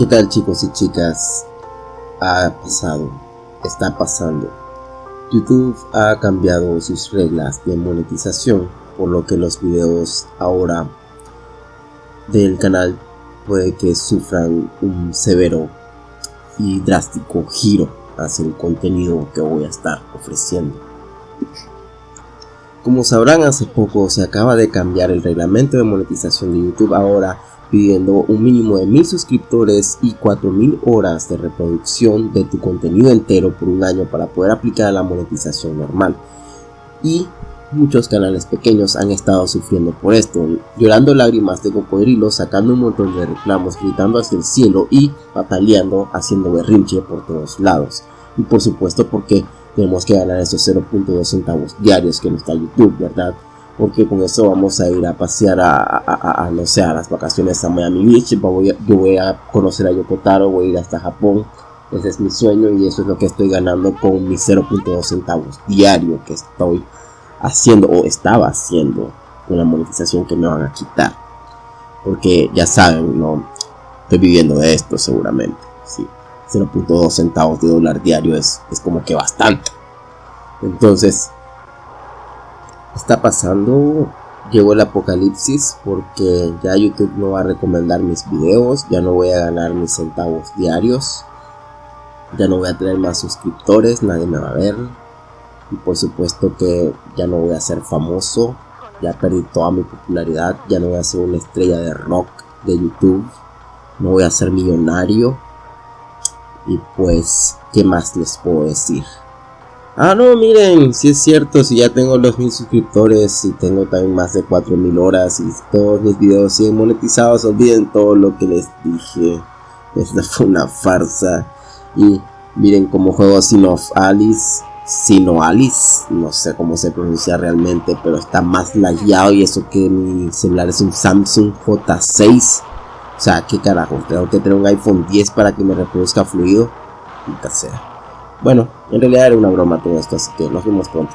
¿Qué tal chicos y chicas? Ha pasado, está pasando. YouTube ha cambiado sus reglas de monetización, por lo que los videos ahora del canal puede que sufran un severo y drástico giro hacia el contenido que voy a estar ofreciendo. Como sabrán hace poco se acaba de cambiar el reglamento de monetización de YouTube ahora pidiendo un mínimo de mil suscriptores y 4000 horas de reproducción de tu contenido entero por un año para poder aplicar a la monetización normal. Y muchos canales pequeños han estado sufriendo por esto, llorando lágrimas de cocodrilo, sacando un montón de reclamos, gritando hacia el cielo y pataleando, haciendo berrinche por todos lados. Y por supuesto porque tenemos que ganar esos 0.2 centavos diarios que nos da YouTube, ¿verdad? Porque con eso vamos a ir a pasear a, no sé, a las vacaciones a Miami Beach, yo voy a conocer a Yokotaro, voy a ir hasta Japón, ese es mi sueño y eso es lo que estoy ganando con mis 0.2 centavos diario que estoy haciendo o estaba haciendo con monetización que me van a quitar, porque ya saben, no estoy viviendo de esto seguramente, sí, 0.2 centavos de dólar diario es, es como que bastante, entonces está pasando llegó el apocalipsis porque ya YouTube no va a recomendar mis videos, ya no voy a ganar mis centavos diarios, ya no voy a tener más suscriptores, nadie me va a ver y por supuesto que ya no voy a ser famoso, ya perdí toda mi popularidad, ya no voy a ser una estrella de rock de YouTube, no voy a ser millonario y pues, ¿qué más les puedo decir? Ah, no, miren, si es cierto, si ya tengo los mil suscriptores y tengo también más de 4000 horas y todos mis videos siguen monetizados, olviden todo lo que les dije. Esta fue una farsa. Y miren cómo juego Sino Alice, Sino Alice, no sé cómo se pronuncia realmente, pero está más lagueado y eso que mi celular es un Samsung J6. O sea, qué carajo, tengo que tener un iPhone 10 para que me reproduzca fluido. Nunca sea. Bueno, en realidad era una broma todo esto, así que nos vemos pronto.